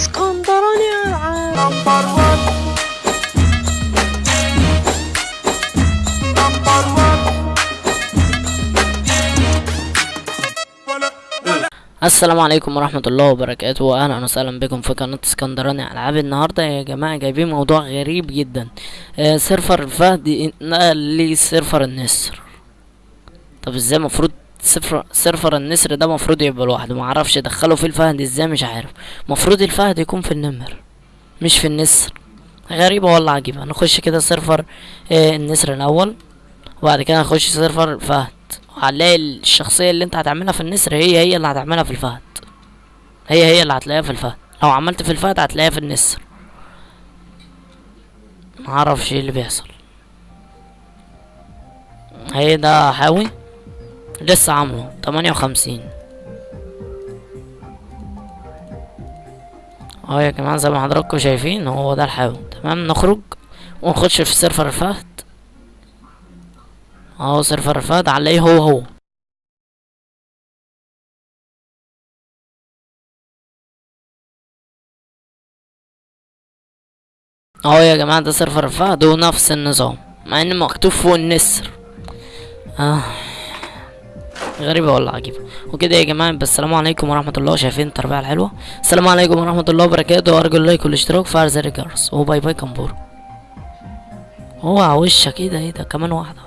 اسكندراني العاب number 1 number 1 السلام عليكم ورحمة الله وبركاته. واهلا وسهلا بكم في قناة اسكندراني العاب النهاردة. يا جماعة جايبين موضوع غريب جدا. آه server الفهد نقل لي server النسر. طب إزاي مفروض server server النسر ده مفروض يبقى لوحده. معرفش دخلوا فيه الفهد إزاي مش عارف. مفروض الفهد يكون في النمر مش في النسر. غريبة والله عجيبة. نخش كده server آه النسر الأول وبعد كده نخش server الفهد وهنلاقي الشخصية اللي انت هتعملها في النسر هي هي اللي هتعملها في الفهد. هي هي اللي هتلاقيها في الفهد. لو عملت في الفهد هتلاقيها في النسر. معرفش إيه اللي بيحصل. هي ده حاوي لسه عامله. تمانية وخمسين. اهو يا جماعة زي ما حضراتكم شايفين هو ده الحاوي تمام نخرج ونخش في server الفهد. اهو server الفهد هنلاقيه هو هو. اهو يا جماعة ده server الفهد ونفس النظام مع إن مكتوب فوق النسر آه غريبة ولا عجيبة. وكده يا جماعة بس السلام عليكم ورحمة الله. شايفين التربية الحلوة؟ السلام عليكم ورحمة الله وبركاته. وارجو اللايك والاشتراك. في زر الجرس وباي باي كمبور هو على وشك. إيه ده؟ إيه ده؟ كمان واحدة.